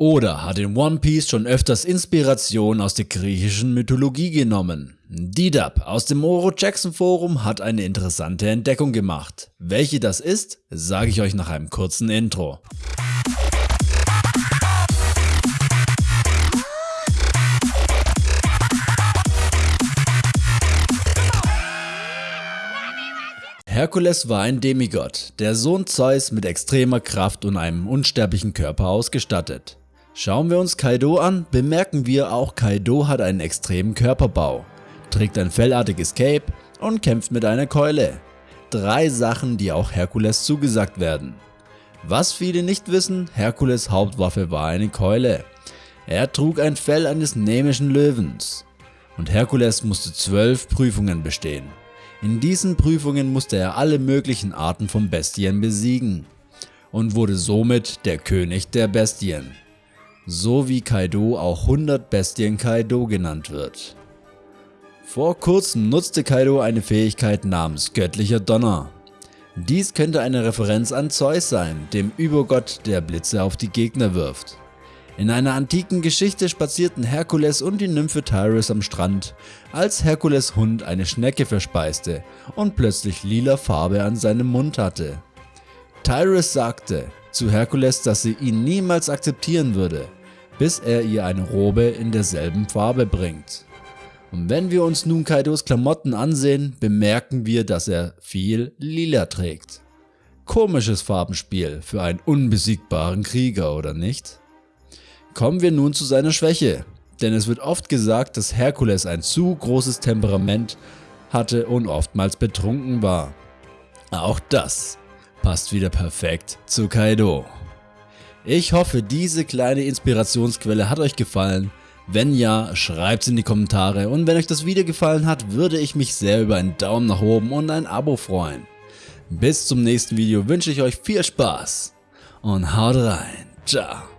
Oder hat in One Piece schon öfters Inspiration aus der griechischen Mythologie genommen? Didab aus dem Oro Jackson Forum hat eine interessante Entdeckung gemacht. Welche das ist, sage ich euch nach einem kurzen Intro. Herkules war ein Demigott, der Sohn Zeus mit extremer Kraft und einem unsterblichen Körper ausgestattet. Schauen wir uns Kaido an, bemerken wir auch Kaido hat einen extremen Körperbau, trägt ein fellartiges Cape und kämpft mit einer Keule. Drei Sachen die auch Herkules zugesagt werden. Was viele nicht wissen, Herkules Hauptwaffe war eine Keule. Er trug ein Fell eines nämischen Löwens. Und Herkules musste zwölf Prüfungen bestehen. In diesen Prüfungen musste er alle möglichen Arten von Bestien besiegen und wurde somit der König der Bestien so wie Kaido auch 100 Bestien Kaido genannt wird. Vor kurzem nutzte Kaido eine Fähigkeit namens Göttlicher Donner. Dies könnte eine Referenz an Zeus sein, dem Übergott der Blitze auf die Gegner wirft. In einer antiken Geschichte spazierten Herkules und die Nymphe Tyrus am Strand, als Herkules Hund eine Schnecke verspeiste und plötzlich lila Farbe an seinem Mund hatte. Tyrus sagte zu Herkules, dass sie ihn niemals akzeptieren würde, bis er ihr eine Robe in derselben Farbe bringt. Und wenn wir uns nun Kaidos Klamotten ansehen, bemerken wir, dass er viel lila trägt. Komisches Farbenspiel für einen unbesiegbaren Krieger, oder nicht? Kommen wir nun zu seiner Schwäche, denn es wird oft gesagt, dass Herkules ein zu großes Temperament hatte und oftmals betrunken war. Auch das passt wieder perfekt zu Kaido. Ich hoffe, diese kleine Inspirationsquelle hat euch gefallen. Wenn ja, schreibt es in die Kommentare und wenn euch das Video gefallen hat, würde ich mich sehr über einen Daumen nach oben und ein Abo freuen. Bis zum nächsten Video wünsche ich euch viel Spaß und haut rein. Ciao.